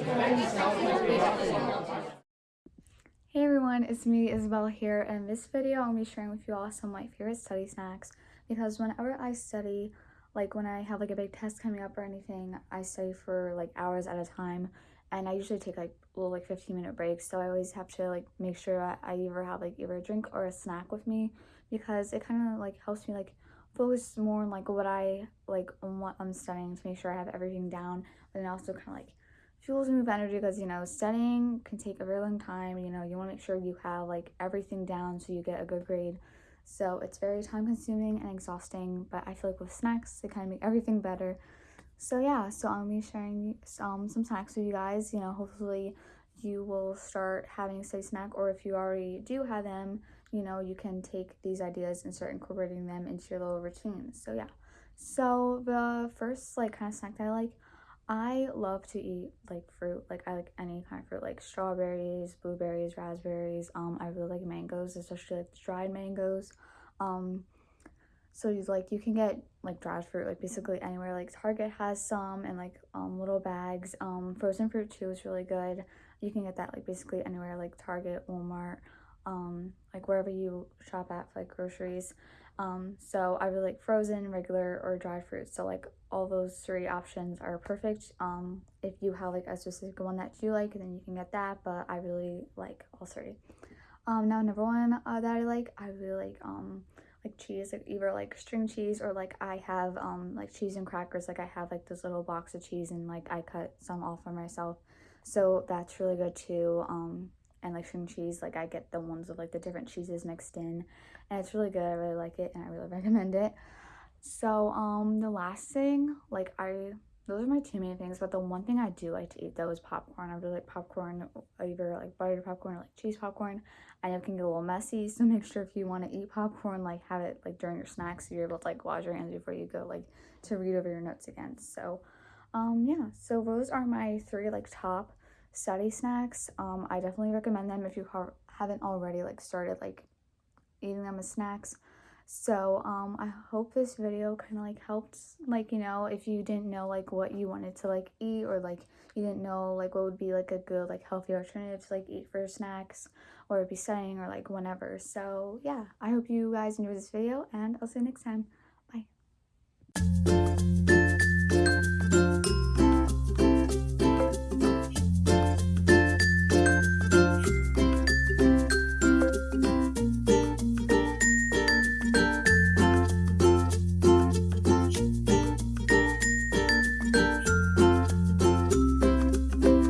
Hey everyone, it's me Isabel here. And in this video I'll be sharing with you all some of my favorite study snacks. Because whenever I study, like when I have like a big test coming up or anything, I study for like hours at a time. And I usually take like little like 15 minute breaks. So I always have to like make sure that I either have like either a drink or a snack with me. Because it kind of like helps me like focus more on like what I like on what I'm studying to make sure I have everything down. And also kind of like fuels me with energy because you know studying can take a very long time you know you want to make sure you have like everything down so you get a good grade. So it's very time consuming and exhausting but I feel like with snacks they kind of make everything better. So yeah so I'll be sharing um, some snacks with you guys you know hopefully you will start having a study snack or if you already do have them you know you can take these ideas and start incorporating them into your little routines so yeah. So the first like kind of snack that I like I love to eat like fruit like I like any kind of fruit like strawberries blueberries raspberries um I really like mangoes especially like dried mangoes um so you like you can get like dried fruit like basically anywhere like Target has some and like um little bags um frozen fruit too is really good you can get that like basically anywhere like Target Walmart um like wherever you shop at like groceries. Um so i really like frozen regular or dried fruit so like all those three options are perfect. Um if you have like a specific one that you like then you can get that but i really like all three. Um now number one uh, that i like i really like um like cheese like either like string cheese or like i have um like cheese and crackers. Like i have like this little box of cheese and like i cut some off for myself. So that's really good too. Um and like string cheese like i get the ones with like the different cheeses mixed in and it's really good i really like it and i really recommend it. So um the last thing like i those are my two main things but the one thing i do like to eat though is popcorn. I really like popcorn either like buttered popcorn or like cheese popcorn. I know it can get a little messy so make sure if you want to eat popcorn like have it like during your snacks so you're able to like wash your hands before you go like to read over your notes again. So um yeah so those are my three like top study snacks. Um i definitely recommend them if you ha haven't already like started like eating them as snacks. So um i hope this video kind of like helped like you know if you didn't know like what you wanted to like eat or like you didn't know like what would be like a good like healthy alternative to like eat for snacks or be studying or like whenever. So yeah i hope you guys enjoyed this video and i'll see you next time